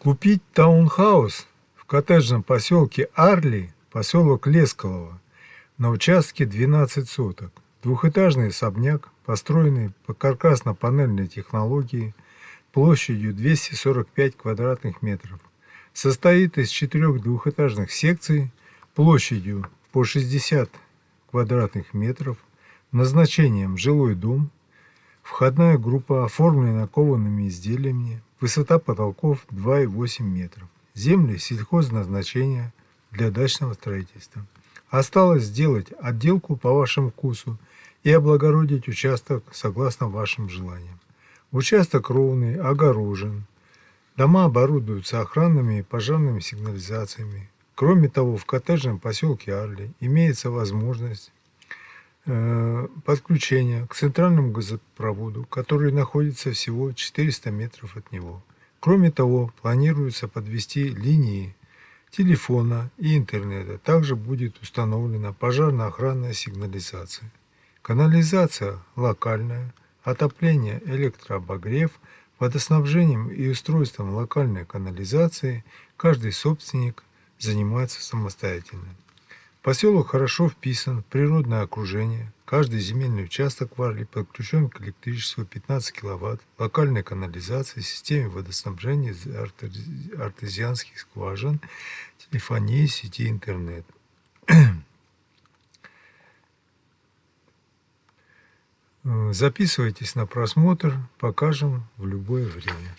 Купить таунхаус в коттеджном поселке Арли, поселок Лескового, на участке 12 соток. Двухэтажный особняк, построенный по каркасно-панельной технологии, площадью 245 квадратных метров. Состоит из четырех двухэтажных секций площадью по 60 квадратных метров, назначением жилой дом, входная группа оформлена коваными изделиями, Высота потолков 2,8 метров. Земли сельхозназначения для дачного строительства. Осталось сделать отделку по вашему вкусу и облагородить участок согласно вашим желаниям. Участок ровный, огорожен. Дома оборудуются охранными и пожарными сигнализациями. Кроме того, в коттеджном поселке Арли имеется возможность э, подключения к центральному газопроводу, который находится всего 400 метров от него. Кроме того, планируется подвести линии телефона и интернета. Также будет установлена пожарно-охранная сигнализация. Канализация локальная, отопление, электрообогрев, водоснабжением и устройством локальной канализации каждый собственник занимается самостоятельно. Поселок хорошо вписан в природное окружение. Каждый земельный участок в Арле подключен к электричеству 15 кВт, локальной канализации, системе водоснабжения артезианских скважин, телефонии, сети интернет. Записывайтесь на просмотр, покажем в любое время.